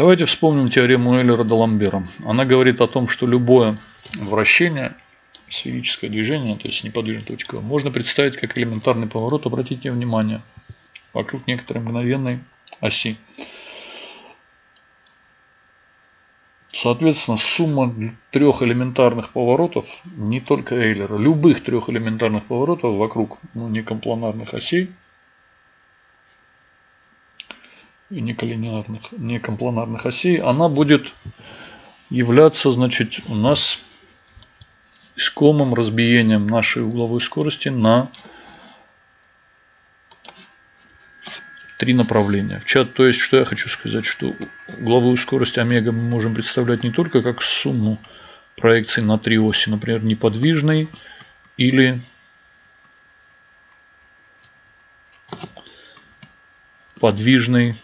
Давайте вспомним теорему Эйлера-Даламбера. Она говорит о том, что любое вращение, сферическое движение, то есть неподвижная точка, можно представить как элементарный поворот, обратите внимание, вокруг некоторой мгновенной оси. Соответственно, сумма трех элементарных поворотов, не только Эйлера, любых трех элементарных поворотов вокруг ну, некомпланарных осей и неколинеарных, некомпланарных осей, она будет являться, значит, у нас искомым разбиением нашей угловой скорости на три направления. В чат, то есть, что я хочу сказать, что угловую скорость омега мы можем представлять не только как сумму проекций на три оси, например, неподвижной или подвижной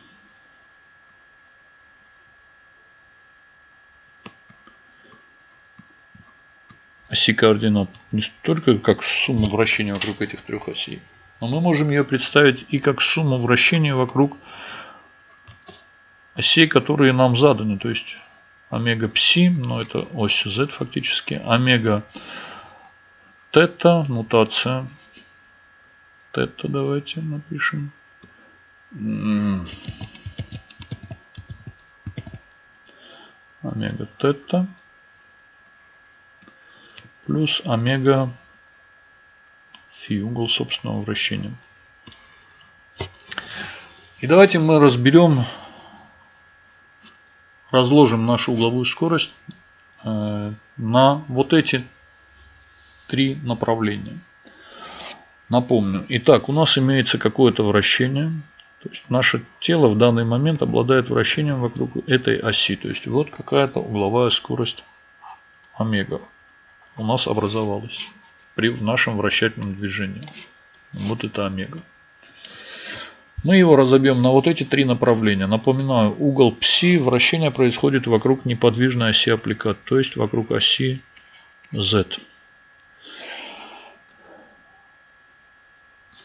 оси координат не только как сумму вращения вокруг этих трех осей, но мы можем ее представить и как сумму вращения вокруг осей, которые нам заданы. То есть омега пси, но это ось z фактически, омега тета, нутация тета давайте напишем. Омега тета плюс омега фи, угол собственного вращения. И давайте мы разберем, разложим нашу угловую скорость э, на вот эти три направления. Напомню. Итак, у нас имеется какое-то вращение. То есть наше тело в данный момент обладает вращением вокруг этой оси. То есть вот какая-то угловая скорость омега у нас образовалась при в нашем вращательном движении. Вот это омега. Мы его разобьем на вот эти три направления. Напоминаю, угол пси вращение происходит вокруг неподвижной оси аппликат, то есть вокруг оси z.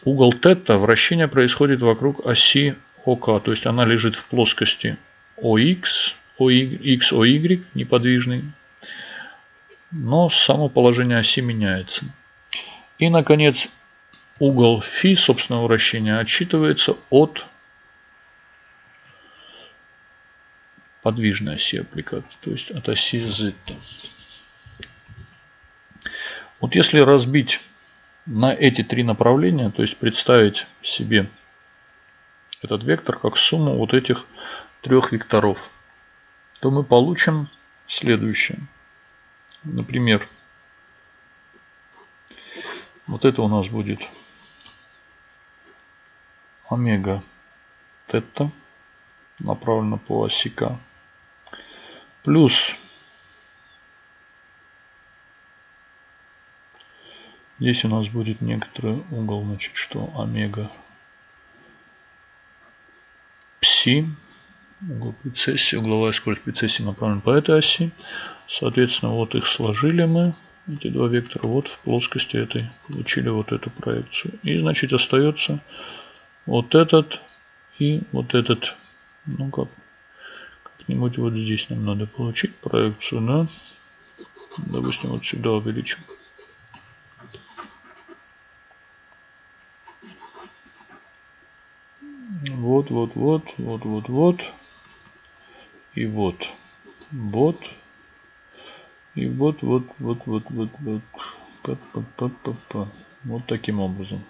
Угол тета вращение происходит вокруг оси ОК, то есть она лежит в плоскости ОХ, X, OY, неподвижный, но само положение оси меняется. И, наконец, угол φ собственного вращения отсчитывается от подвижной оси аппликации, то есть от оси z. Вот если разбить на эти три направления, то есть представить себе этот вектор как сумму вот этих трех векторов, то мы получим следующее. Например, вот это у нас будет омега тета направлено по оси К. Плюс здесь у нас будет некоторый угол, значит, что омега пси угол прецессии, угловая скорость прецессии направлена по этой оси. Соответственно, вот их сложили мы эти два вектора вот в плоскости этой получили вот эту проекцию. И значит остается вот этот и вот этот. Ну как, как-нибудь вот здесь нам надо получить проекцию, да? Допустим, вот сюда увеличим. Вот, вот, вот, вот, вот, вот. И вот. Вот. И вот, вот, вот, вот, вот, вот. Па -па -па -па -па. Вот таким образом.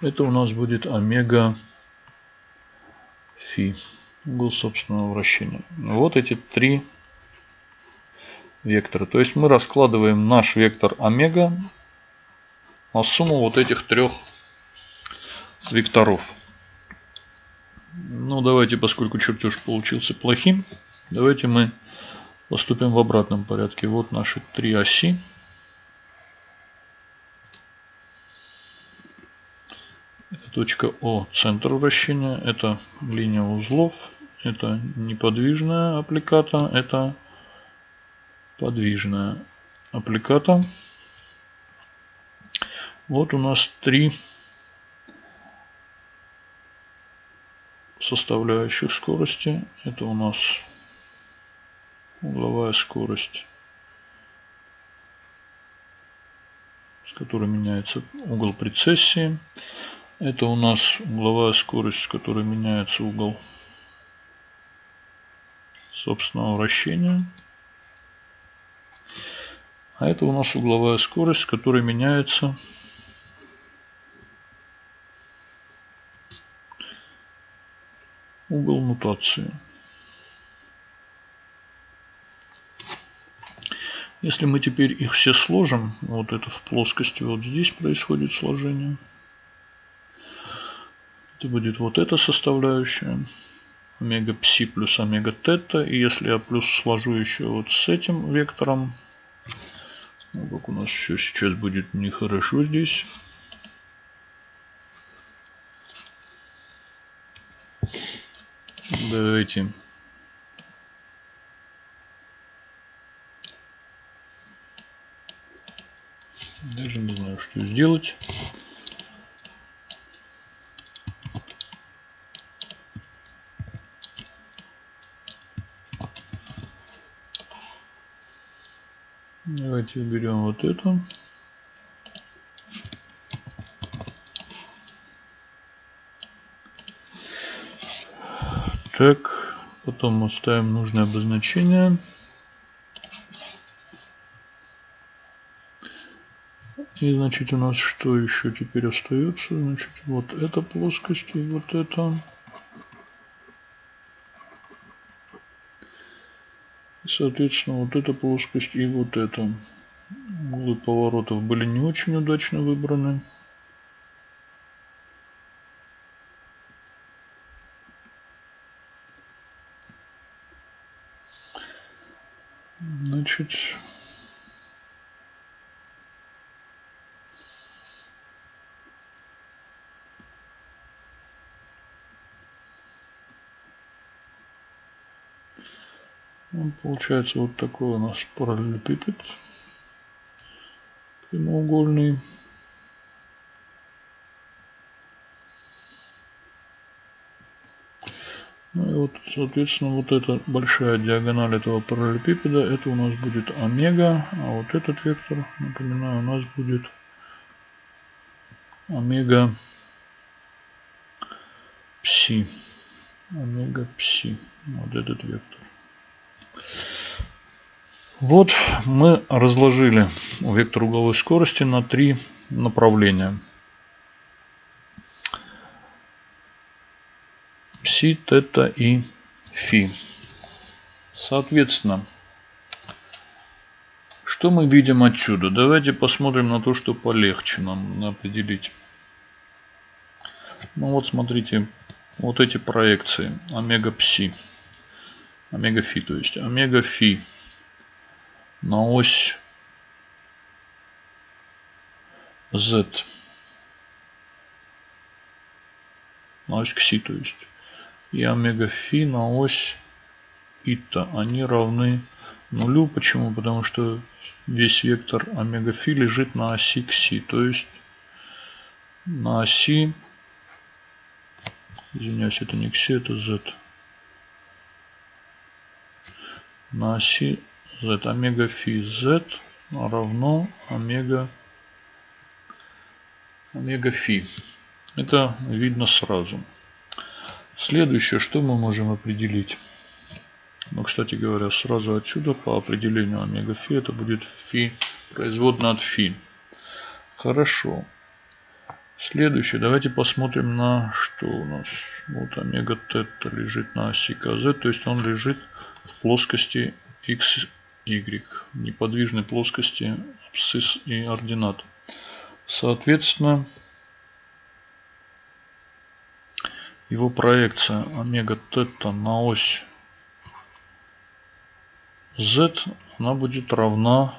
Это у нас будет омега фи. Угол собственного вращения. Вот эти три вектора. То есть мы раскладываем наш вектор омега на сумму вот этих трех векторов. Ну давайте, поскольку чертеж получился плохим, Давайте мы поступим в обратном порядке. Вот наши три оси. Это точка О, центр вращения. Это линия узлов. Это неподвижная аппликата. Это подвижная аппликата. Вот у нас три составляющих скорости. Это у нас угловая скорость, с которой меняется угол прецессии. Это у нас угловая скорость, с которой меняется угол собственного вращения. А это у нас угловая скорость, с которой меняется угол нутации. Если мы теперь их все сложим, вот это в плоскости вот здесь происходит сложение. Это будет вот эта составляющая. Омега пси плюс омега тета. И если я плюс сложу еще вот с этим вектором, ну, как у нас все сейчас будет нехорошо здесь. Давайте даже не знаю, что сделать. Давайте уберем вот эту. Так, потом мы ставим нужное обозначение. И значит у нас что еще теперь остается? Значит вот эта плоскость и вот это. Соответственно, вот эта плоскость и вот эта. Углы поворотов были не очень удачно выбраны. Значит, Получается вот такой у нас параллелепипед прямоугольный. Ну и вот, соответственно, вот эта большая диагональ этого параллелепипеда, это у нас будет омега, а вот этот вектор, напоминаю, у нас будет омега пси. Омега пси. Вот этот вектор. Вот мы разложили вектор угловой скорости на три направления. Пси, тета и фи. Соответственно, что мы видим отсюда? Давайте посмотрим на то, что полегче нам определить. Ну вот смотрите, вот эти проекции омега пси, омега фи, то есть омега фи на ось z. На ось кси, то есть. И омега фи на ось ита. Они равны нулю. Почему? Потому что весь вектор омега фи лежит на оси кси. То есть на оси, извиняюсь, это не кси, это z. На оси z омега фи z равно омега омега фи. Это видно сразу. Следующее, что мы можем определить? Ну, кстати говоря, сразу отсюда по определению омега фи это будет фи производная от фи. Хорошо. Следующее, давайте посмотрим на что у нас. Вот омега тета лежит на оси КЗ, то есть он лежит в плоскости x y неподвижной плоскости абсцисс и ординат. Соответственно, его проекция омега тета на ось z, она будет равна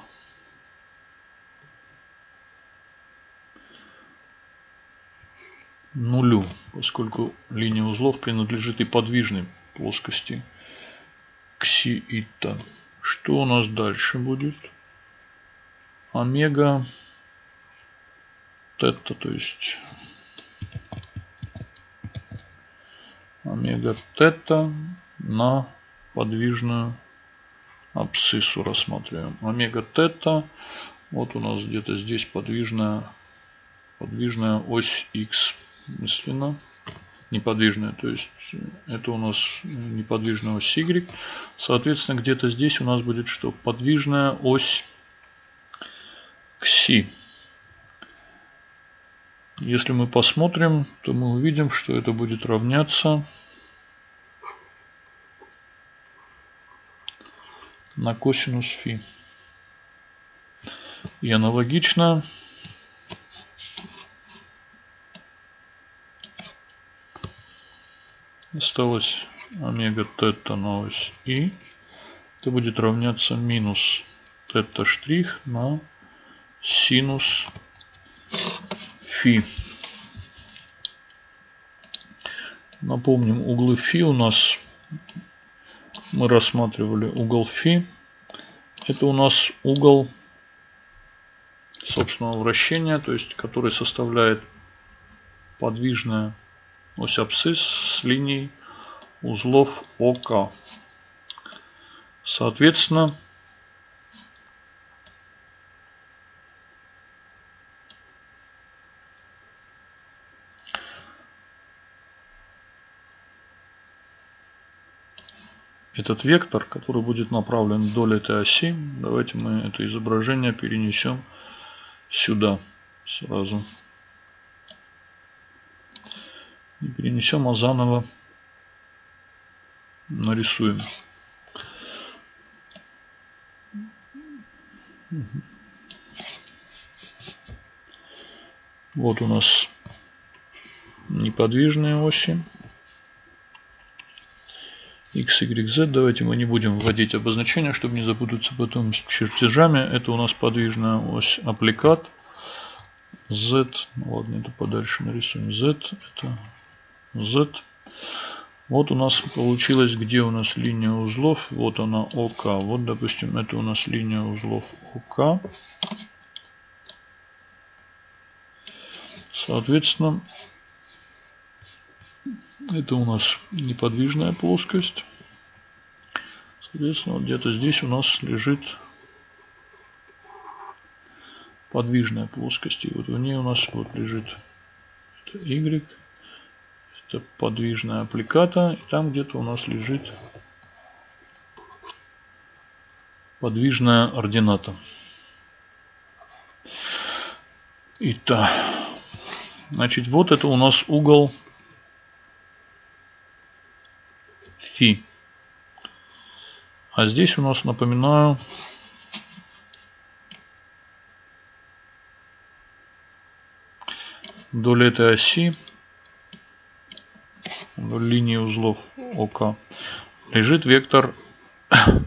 нулю, поскольку линия узлов принадлежит и подвижной плоскости кси ита. Что у нас дальше будет? Омега тета, то есть омега тета на подвижную абсциссу рассматриваем. Омега тета, вот у нас где-то здесь подвижная, подвижная ось x мысленно. Неподвижная, то есть это у нас неподвижная ось y. Соответственно, где-то здесь у нас будет что? Подвижная ось кси. Если мы посмотрим, то мы увидим, что это будет равняться на косинус фи. И аналогично осталось омега тета на ось и. Это будет равняться минус тета штрих на синус фи. Напомним, углы фи у нас мы рассматривали угол фи. Это у нас угол собственного вращения, то есть который составляет подвижная ось абсцисс с линией узлов ОК. Соответственно, этот вектор, который будет направлен вдоль этой оси. Давайте мы это изображение перенесем сюда сразу. И перенесем, а заново нарисуем. Вот у нас неподвижные оси x, y, z. Давайте мы не будем вводить обозначения, чтобы не запутаться потом с чертежами. Это у нас подвижная ось аппликат. z, ладно, это подальше нарисуем. z, это z. Вот у нас получилось, где у нас линия узлов. Вот она ОК. Вот, допустим, это у нас линия узлов ОК. Соответственно, это у нас неподвижная плоскость. Соответственно, где-то здесь у нас лежит подвижная плоскость. И вот в ней у нас вот лежит это Y. Это подвижная аппликата. И там где-то у нас лежит подвижная ордината. Итак, значит, вот это у нас угол фи. А здесь у нас, напоминаю, вдоль этой оси, вдоль линии узлов ОК, лежит вектор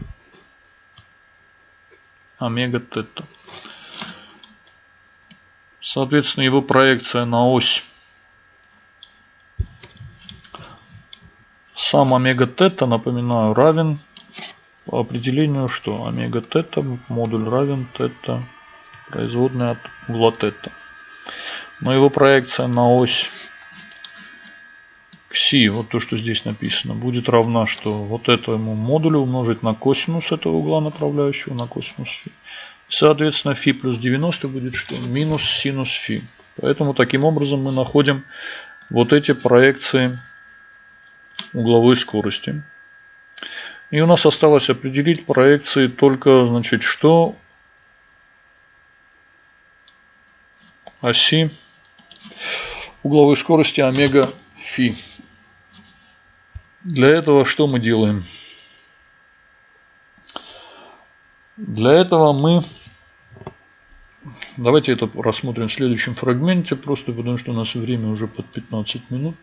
омега тета. Соответственно, его проекция на ось Сам омега тета, напоминаю, равен по определению, что омега тета модуль равен тета производная от угла тета. Но его проекция на ось кси, вот то, что здесь написано, будет равна, что вот этому модулю умножить на косинус этого угла направляющего, на косинус фи. Соответственно, фи плюс 90 будет что? Минус синус фи. Поэтому таким образом мы находим вот эти проекции угловой скорости. И у нас осталось определить проекции только, значит, что оси угловой скорости омега фи. Для этого что мы делаем? Для этого мы... Давайте это рассмотрим в следующем фрагменте, просто потому что у нас время уже под 15 минут.